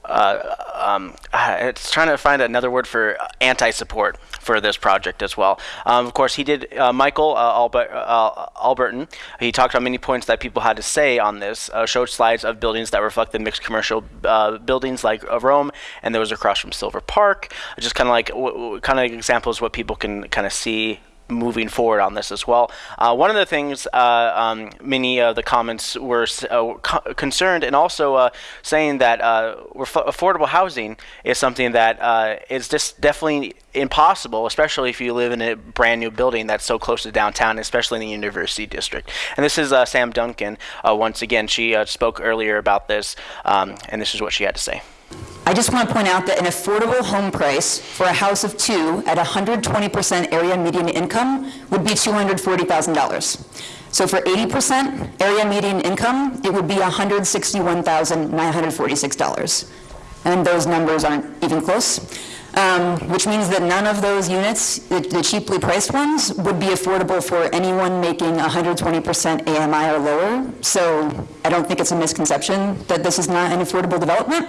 uh, um, it's trying to find another word for anti-support for this project as well. Um, of course, he did. Uh, Michael uh, Albert, uh, Alberton. He talked on many points that people had to say on this. Uh, showed slides of buildings that reflect the mixed commercial uh, buildings like Rome, and there was across from Silver Park. Just kind of like kind of examples what people can kind of see moving forward on this as well. Uh, one of the things uh, um, many of the comments were uh, co concerned and also uh, saying that uh, affordable housing is something that uh, is just definitely impossible, especially if you live in a brand new building that's so close to downtown, especially in the university district. And this is Sam Duncan. once again, she spoke earlier about this, um, and this is what she had to say. I just want to point out that an affordable home price for a house of two at 120% area median income would be $240,000. So for 80% area median income, it would be $161,946. And those numbers aren't even close, um, which means that none of those units, the, the cheaply priced ones, would be affordable for anyone making 120% AMI or lower. So I don't think it's a misconception that this is not an affordable development.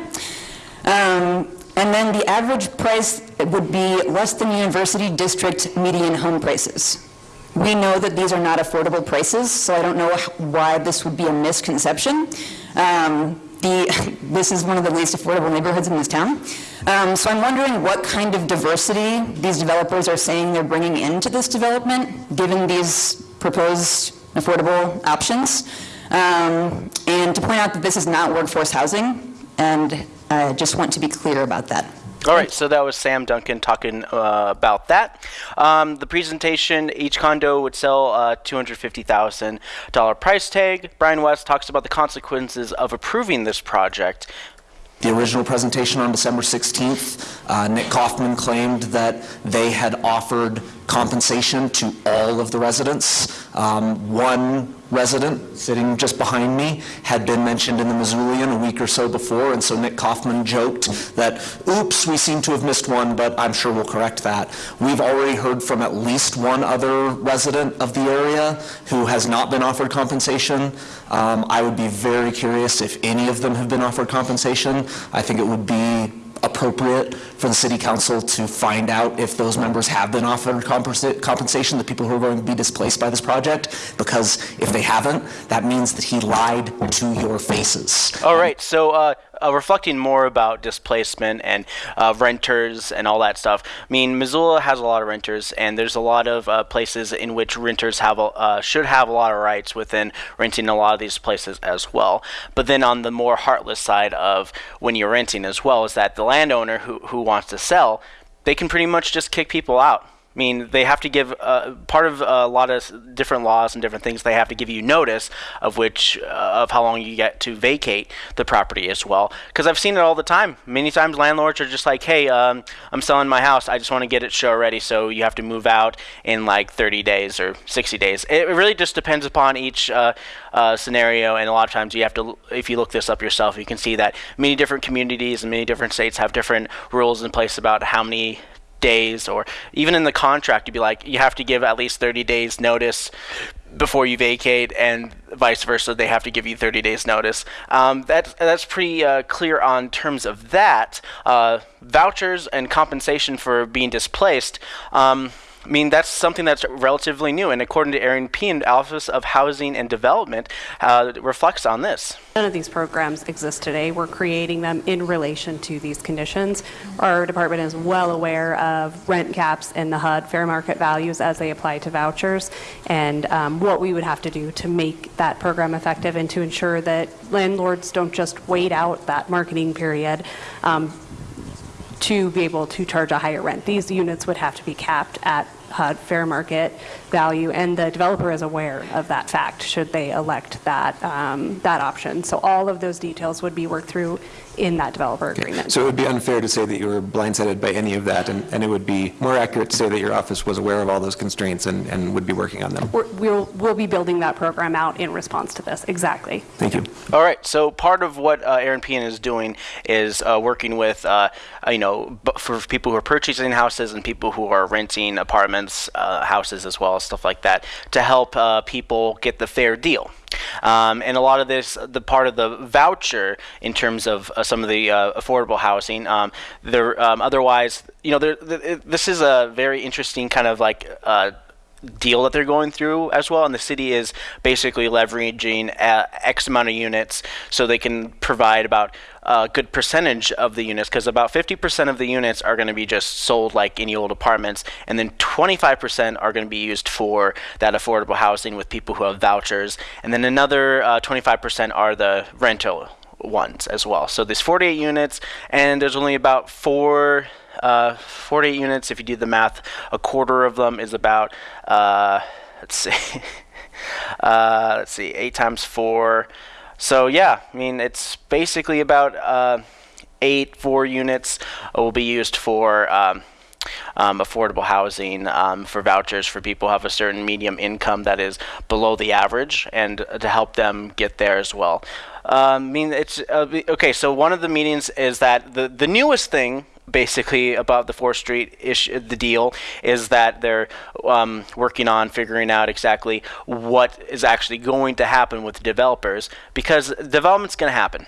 Um, and then the average price would be less than university district median home prices. We know that these are not affordable prices, so I don't know why this would be a misconception. Um, the, this is one of the least affordable neighborhoods in this town. Um, so I'm wondering what kind of diversity these developers are saying they're bringing into this development, given these proposed affordable options. Um, and to point out that this is not workforce housing, and I just want to be clear about that. All right, so that was Sam Duncan talking uh, about that. Um, the presentation, each condo would sell a $250,000 price tag. Brian West talks about the consequences of approving this project. The original presentation on December 16th, uh, Nick Kaufman claimed that they had offered compensation to all of the residents. Um, one resident sitting just behind me had been mentioned in the Missoulian a week or so before, and so Nick Kaufman joked that, oops, we seem to have missed one, but I'm sure we'll correct that. We've already heard from at least one other resident of the area who has not been offered compensation. Um, I would be very curious if any of them have been offered compensation. I think it would be appropriate for the city council to find out if those members have been offered compensa- compensation, the people who are going to be displaced by this project, because if they haven't, that means that he lied to your faces. All right, so uh, uh, reflecting more about displacement and uh, renters and all that stuff. I mean, Missoula has a lot of renters, and there's a lot of uh, places in which renters have a, uh, should have a lot of rights within renting a lot of these places as well. But then on the more heartless side of when you're renting as well, is that the landowner who who wants to sell, they can pretty much just kick people out. I mean, they have to give uh, part of a lot of different laws and different things. They have to give you notice of which uh, of how long you get to vacate the property as well. Because I've seen it all the time. Many times landlords are just like, "Hey, um, I'm selling my house. I just want to get it show ready, so you have to move out in like 30 days or 60 days." It really just depends upon each uh, uh, scenario, and a lot of times you have to. If you look this up yourself, you can see that many different communities and many different states have different rules in place about how many days or even in the contract you'd be like you have to give at least 30 days notice before you vacate and vice versa they have to give you 30 days notice. Um, that, that's pretty uh, clear on terms of that. Uh, vouchers and compensation for being displaced um, I mean, that's something that's relatively new, and according to Eran Pehan, Office of Housing and Development uh, reflects on this. None of these programs exist today. We're creating them in relation to these conditions. Our department is well aware of rent caps in the HUD, fair market values as they apply to vouchers, and um, what we would have to do to make that program effective and to ensure that landlords don't just wait out that marketing period. Um, to be able to charge a higher rent. These units would have to be capped at HUD fair market value, and the developer is aware of that fact should they elect that um, that option. So all of those details would be worked through in that developer agreement. So it would be unfair to say that you were blindsided by any of that, and, and it would be more accurate to say that your office was aware of all those constraints and, and would be working on them. We're, we'll we'll be building that program out in response to this. Exactly. Thank you. All right. So part of what uh, Eran Pehan is doing is uh, working with, uh, you know, b- for people who are purchasing houses and people who are renting apartments, uh, houses as well, stuff like that, to help uh, people get the fair deal. Um, and a lot of this, the part of the voucher in terms of uh, some of the uh, affordable housing, um, there um, otherwise, you know, there, th- this is a very interesting kind of like. Uh, deal that they're going through as well and the city is basically leveraging uh, x amount of units so they can provide about a good percentage of the units because about 50% of the units are going to be just sold like any old apartments and then 25% are going to be used for that affordable housing with people who have vouchers and then another uh, 25% are the rental ones as well. So there's 48 units and there's only about four uh, 48 units. If you do the math, a quarter of them is about, uh, let's see, uh, let's see, eight times four. So yeah, I mean it's basically about uh, eight four units will be used for. Um, um, affordable housing um, for vouchers for people who have a certain medium income that is below the average and to help them get there as well. Um, I mean, it's uh, okay. So one of the meetings is that the the newest thing basically about the 4th Street issue, the deal is that they're um, working on figuring out exactly what is actually going to happen with developers because development's going to happen.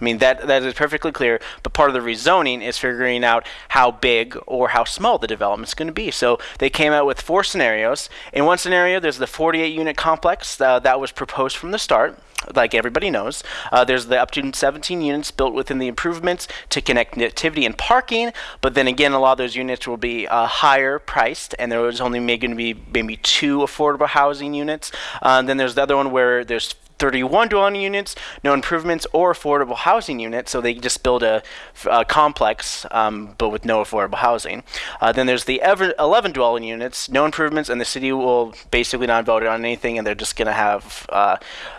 I mean that that is perfectly clear, but part of the rezoning is figuring out how big or how small the development's going to be. So they came out with four scenarios. In one scenario, there's the 48 unit complex uh, that was proposed from the start like everybody knows. Uh, there's the up to 17 units built within the improvements to connectivity and parking, but then again, a lot of those units will be uh, higher priced, and there was only going to be maybe two affordable housing units. Uh, then there's the other one where there's 31 dwelling units, no improvements or affordable housing units. So they just build a, a complex, um, but with no affordable housing. Uh, then there's the ever 11 dwelling units, no improvements, and the city will basically not vote on anything, and they're just going to have uh,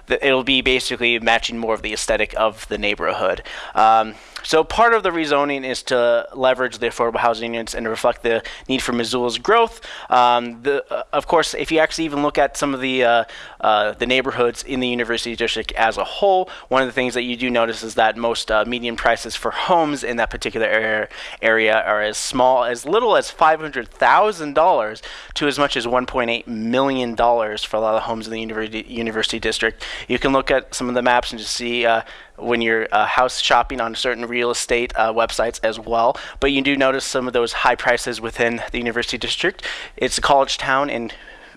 it'll be basically matching more of the aesthetic of the neighborhood. Um, so part of the rezoning is to leverage the affordable housing units and reflect the need for Missoula's growth. Um, the, uh, of course, if you actually even look at some of the uh, uh, the neighborhoods in the university district as a whole, one of the things that you do notice is that most uh, median prices for homes in that particular area, area are as small as little as $500,000 to as much as $1.8 million for a lot of homes in the university, university district. You can look at some of the maps and just see uh, when you're uh, house shopping on certain real estate uh, websites as well. But you do notice some of those high prices within the university district. It's a college town, and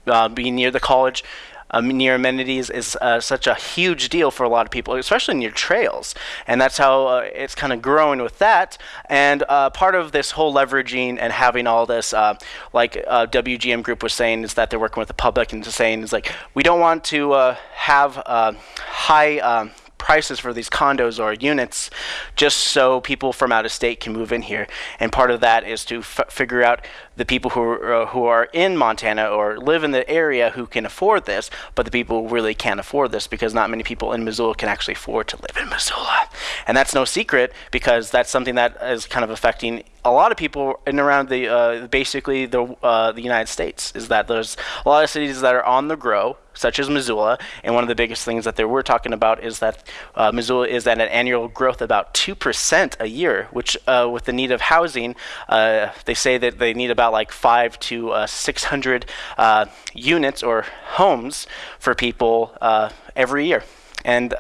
uh, being near the college, um, near amenities is uh, such a huge deal for a lot of people, especially near trails. And that's how uh, it's kind of growing with that. And uh, part of this whole leveraging and having all this, uh, like uh, WGM Group was saying, is that they're working with the public and saying is like we don't want to uh, have high. Um, prices for these condos or units just so people from out of state can move in here. And part of that is to figure out the people who are, uh, who are in Montana or live in the area who can afford this, but the people who really can't afford this because not many people in Missoula can actually afford to live in Missoula. And that's no secret because that's something that is kind of affecting a lot of people in around the uh, basically the uh, the United States is that there's a lot of cities that are on the grow such as Missoula. And one of the biggest things that they were talking about is that uh, Missoula is at an annual growth about 2% a year, which uh, with the need of housing, uh, they say that they need about like five to uh, 600 uh, units or homes for people uh, every year. And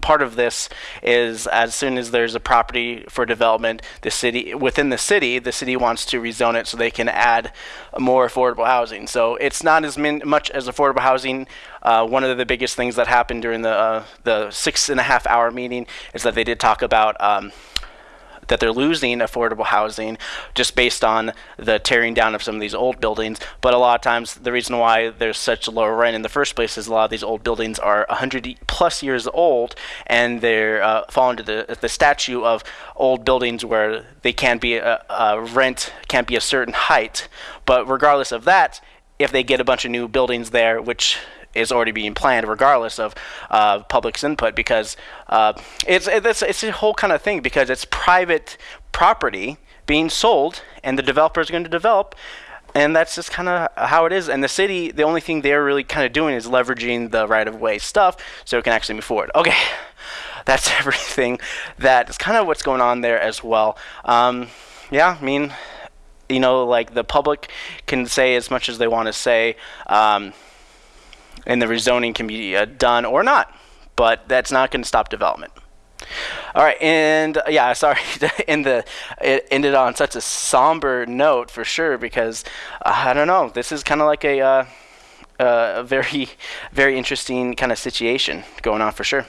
part of this is as soon as there's a property for development, the city within the city, the city wants to rezone it so they can add more affordable housing. So it's not as min- much as affordable housing. Uh, one of the biggest things that happened during the uh, the six and a half hour meeting is that they did talk about. Um, that they're losing affordable housing just based on the tearing down of some of these old buildings. But a lot of times, the reason why there's such low rent in the first place is a lot of these old buildings are 100 plus years old, and they're uh, fall into the the statute of old buildings where they can't be a, a rent can't be a certain height. But regardless of that, if they get a bunch of new buildings there, which is already being planned, regardless of uh, public's input, because uh, it's, it's it's a whole kind of thing because it's private property being sold, and the developer is going to develop. And that's just kind of how it is. And the city, the only thing they're really kind of doing is leveraging the right of way stuff so it can actually move forward. Okay, that's everything. That is kind of what's going on there as well. Um, yeah, I mean, you know, like the public can say as much as they want to say. Um, and the rezoning can be uh, done or not, but that's not going to stop development. All right, and uh, yeah, sorry end the it ended on such a somber note for sure because uh, I don't know. This is kind of like a uh, uh, a very very interesting kind of situation going on for sure.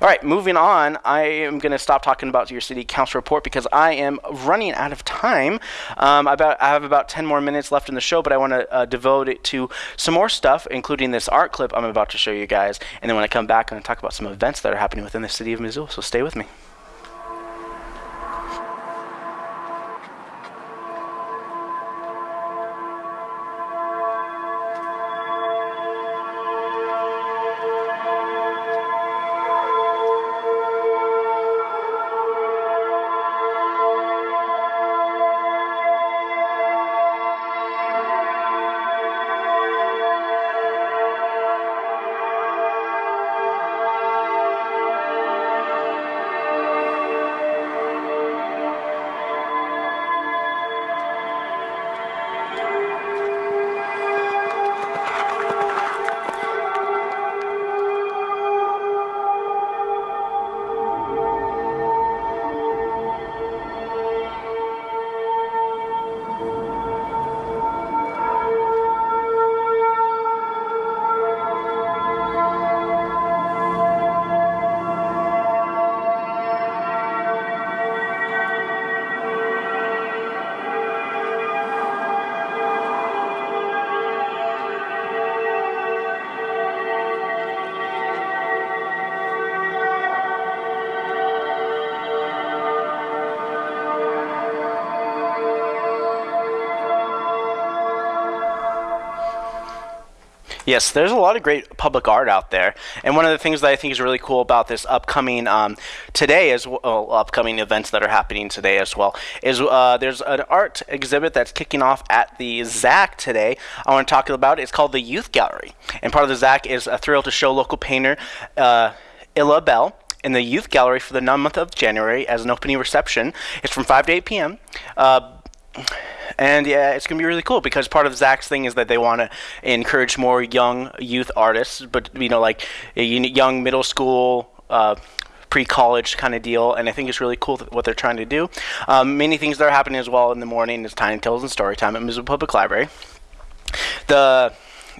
All right, moving on. I am going to stop talking about your city council report because I am running out of time. Um, about I have about 10 more minutes left in the show, but I want to uh, devote it to some more stuff, including this art clip I'm about to show you guys. And then when I come back, I'm going to talk about some events that are happening within the city of Missoula. So stay with me. Yes, there's a lot of great public art out there, and one of the things that I think is really cool about this upcoming um, today as well, upcoming events that are happening today as well is uh, there's an art exhibit that's kicking off at the ZAC today. I want to talk about. it. It's called the Youth Gallery, and part of the ZAC is a thrill to show local painter uh, Illa Bell in the Youth Gallery for the non month of January as an opening reception. It's from 5 to 8 p.m. Uh, and yeah, it's gonna be really cool because part of ZAC's thing is that they want to encourage more young youth artists, but you know, like a young middle school. Uh, pre-college kind of deal, and I think it's really cool what they're trying to do. Um, many things that are happening as well in the morning is Tiny Tales and Story Time at Missoula Public Library. The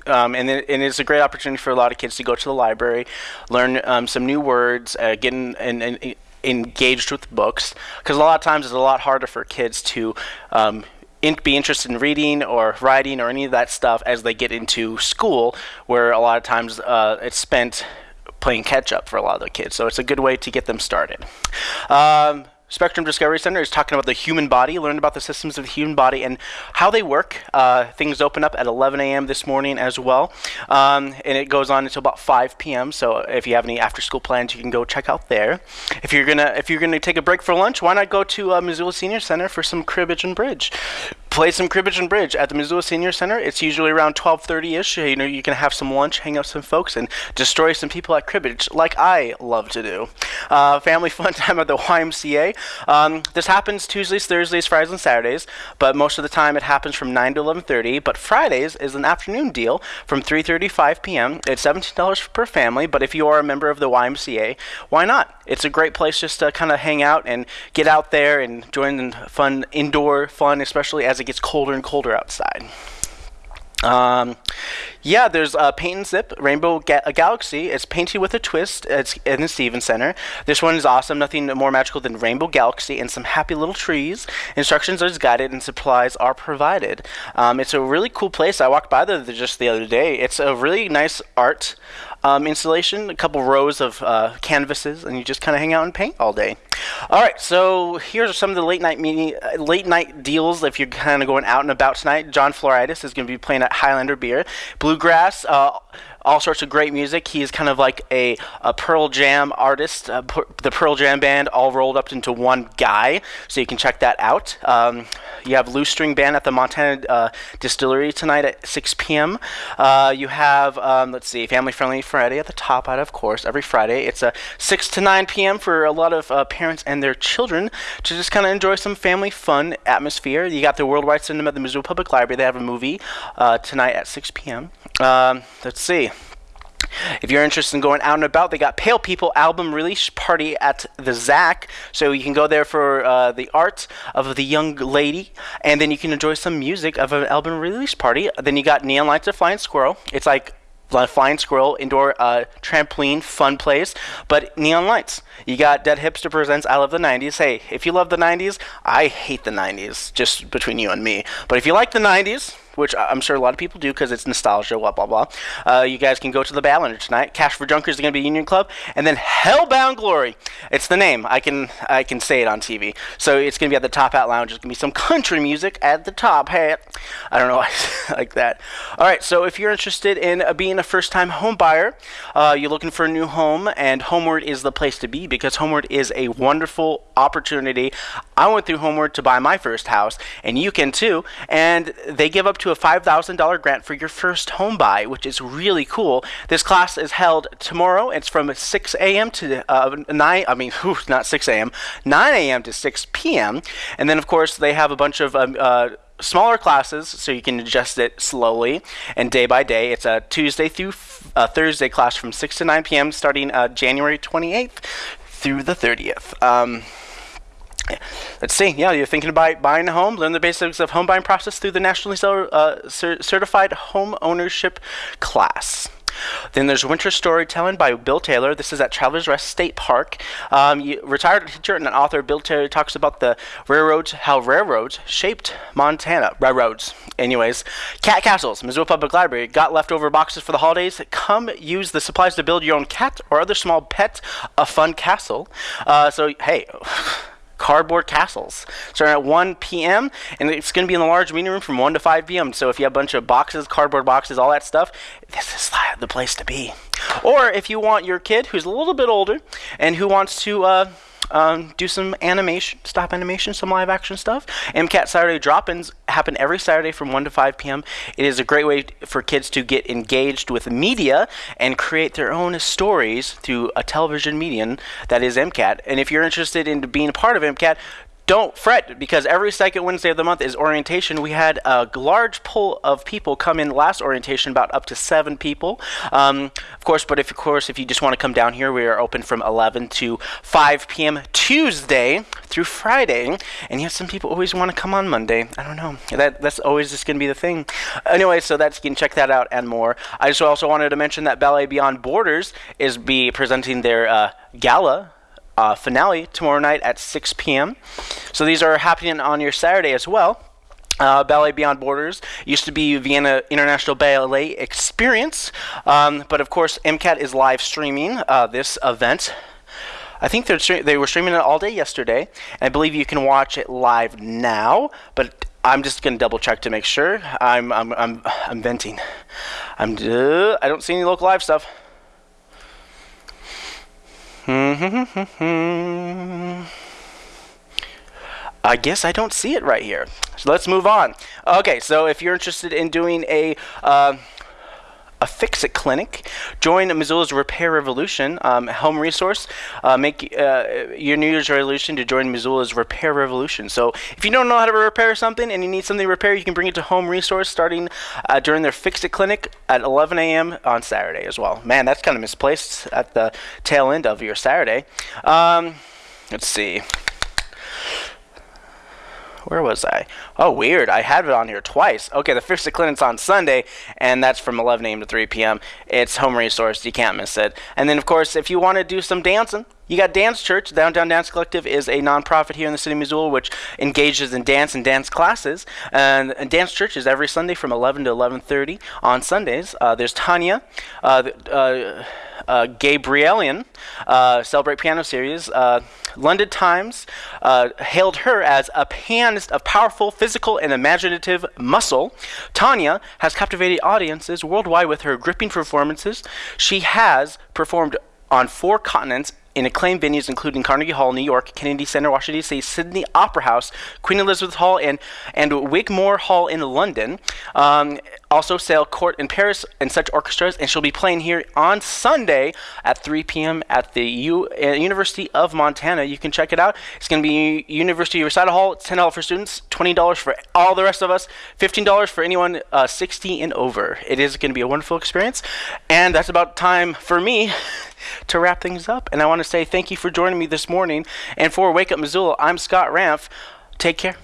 um, and, and, it's a great opportunity for a lot of kids to go to the library, learn um, some new words, uh, get in, in, in, engaged with books, because a lot of times it's a lot harder for kids to um, in, be interested in reading or writing or any of that stuff as they get into school, where a lot of times uh, it's spent playing catch up for a lot of the kids. So it's a good way to get them started. Um, Spectrum Discovery Center is talking about the human body, learn about the systems of the human body and how they work. Uh, things open up at 11 a.m. this morning as well, um, and it goes on until about 5 p.m. So if you have any after-school plans, you can go check out there. If you're gonna if you're gonna take a break for lunch, why not go to uh, Missoula Senior Center for some cribbage and bridge? Play some cribbage and bridge at the Missoula Senior Center. It's usually around 12:30ish. You know, you can have some lunch, hang out with some folks, and destroy some people at cribbage, like I love to do. Uh, family fun time at the YMCA. Um, this happens Tuesdays, Thursdays, Fridays, and Saturdays, but most of the time it happens from 9 to 11:30. But Fridays is an afternoon deal from 3:35 p.m. It's $17 per family, but if you are a member of the YMCA, why not? It's a great place just to kind of hang out and get out there and join the fun indoor fun, especially as it gets colder and colder outside. Um, yeah, there's uh, Paint and Zip Rainbow Ga- Galaxy. It's painted with a twist. It's in the Stevens Center. This one is awesome. Nothing more magical than Rainbow Galaxy and some happy little trees. Instructions are guided and supplies are provided. Um, it's a really cool place. I walked by there just the other day. It's a really nice art um, installation, a couple rows of uh, canvases, and you just kind of hang out and paint all day. All right, so here's some of the late night meeting, uh, late night deals. If you're kind of going out and about tonight, John Floridis is going to be playing at Highlander Beer, Bluegrass. Uh, all sorts of great music. He's kind of like a, a Pearl Jam artist, uh, the Pearl Jam band, all rolled up into one guy. So you can check that out. Um, you have Loose String Band at the Montana uh, Distillery tonight at 6 p.m. Uh, you have, um, let's see, Family Friendly Friday at the top out, of course, every Friday. It's a 6 to 9 p.m. for a lot of uh, parents and their children to just kind of enjoy some family fun atmosphere. You got the Worldwide Cinema at the Missoula Public Library. They have a movie uh, tonight at 6 p.m. Um, let's see. If you're interested in going out and about, they got Pale People album release party at the ZAC. So you can go there for uh, the art of the young lady, and then you can enjoy some music of an album release party. Then you got Neon Lights of Flying Squirrel. It's like Flying Squirrel indoor uh, trampoline fun place, but neon lights. You got Dead Hipster presents I Love the 90s. Hey, if you love the 90s, I hate the 90s, just between you and me. But if you like the 90s, which I'm sure a lot of people do because it's nostalgia, blah, blah, blah. Uh, you guys can go to the Badlander tonight. Cash for Junkers is going to be Union Club. And then Hellbound Glory. It's the name. I can I can say it on TV. So it's going to be at the Top Hat Lounge. It's going to be some country music at the top hat. I don't know why I like that. All right, so if you're interested in uh, being a first-time home buyer, uh, you're looking for a new home, and Homeword is the place to be because Homeword is a wonderful opportunity. I went through Homeword to buy my first house, and you can too. And they give up to a $5,000 grant for your first home buy, which is really cool. This class is held tomorrow. It's from 6 a.m. to uh, 9, I mean, whew, not 6 a.m., 9 a.m. to 6 p.m. And then, of course, they have a bunch of um, uh, smaller classes so you can adjust it slowly and day by day. It's a Tuesday through uh, Thursday class from 6 to 9 p.m. starting uh, January 28th through the 30th. Um, Let's see. Yeah, you're thinking about buying a home. Learn the basics of home buying process through the nationally uh, certified home ownership class. Then there's Winter Storytelling by Bill Taylor. This is at Travelers Rest State Park. Um, you, retired teacher and an author, Bill Taylor talks about the railroads, how railroads shaped Montana. Railroads. Anyways, cat castles. Missoula Public Library got leftover boxes for the holidays. Come use the supplies to build your own cat or other small pet a fun castle. Uh, so hey. cardboard castles starting at 1 p.m. and it's going to be in the large meeting room from 1 to 5 p.m. So if you have a bunch of boxes, cardboard boxes, all that stuff, this is the place to be. Or if you want your kid who's a little bit older and who wants to uh, um, do some animation, stop animation, some live action stuff. MCAT Saturday drop-ins happen every Saturday from 1 to 5 p.m. It is a great way for kids to get engaged with media and create their own stories through a television medium that is MCAT. And if you're interested in being a part of MCAT, don't fret because every second Wednesday of the month is orientation. We had a large pool of people come in last orientation, about up to seven people. Um, of course, but if of course if you just want to come down here, we are open from 11 to 5 p.m. Tuesday through Friday. And yet some people always want to come on Monday. I don't know. That that's always just going to be the thing. Anyway, so that's you can check that out and more. I just also wanted to mention that Ballet Beyond Borders is be presenting their uh, gala uh, finale tomorrow night at 6 p.m. So these are happening on your Saturday as well. Uh, Ballet Beyond Borders used to be Vienna International Ballet Experience, um, but of course MCAT is live streaming uh, this event. I think they were streaming it all day yesterday, I believe you can watch it live now. But I'm just gonna double check to make sure. I'm I'm I'm, I'm venting. I'm I don't see any local live stuff. I guess I don't see it right here. So let's move on. Okay, so if you're interested in doing a uh, a fix-it clinic, join Missoula's Repair Revolution um, home resource. Uh, make uh, your New Year's resolution to join Missoula's Repair Revolution. So if you don't know how to repair something and you need something repaired, you can bring it to home resource starting uh, during their fix-it clinic at 11 a.m. on Saturday as well. Man, that's kind of misplaced at the tail end of your Saturday. Um, let's see where was I? Oh, weird. I had it on here twice. Okay, the Fix It Clinic's on Sunday, and that's from 11 a.m. to 3 p.m. It's home resource. You can't miss it. And then, of course, if you want to do some dancing, you got Dance Church. Downtown Dance Collective is a nonprofit here in the city of Missoula which engages in dance and dance classes. And, and Dance Church is every Sunday from 11 to 11:30 on Sundays. Uh, there's Tanya, uh, uh, uh, Gabrielian, uh, Celebrate Piano Series. Uh, London Times uh, hailed her as a pianist of powerful physical and imaginative muscle. Tanya has captivated audiences worldwide with her gripping performances. She has performed on four continents in acclaimed venues including Carnegie Hall, New York, Kennedy Center, Washington D.C., Sydney Opera House, Queen Elizabeth Hall, and and Wigmore Hall in London. Um, also, Salle Cortot in Paris and such orchestras, and she'll be playing here on Sunday at 3 p.m. at the U- uh, University of Montana. You can check it out. It's going to be University Recital Hall. It's $10 for students, $20 for all the rest of us, $15 for anyone uh, 60 and over. It is going to be a wonderful experience, and that's about time for me. to wrap things up. And I want to say thank you for joining me this morning. And for Wake Up Missoula, I'm Scott Ramf. Take care.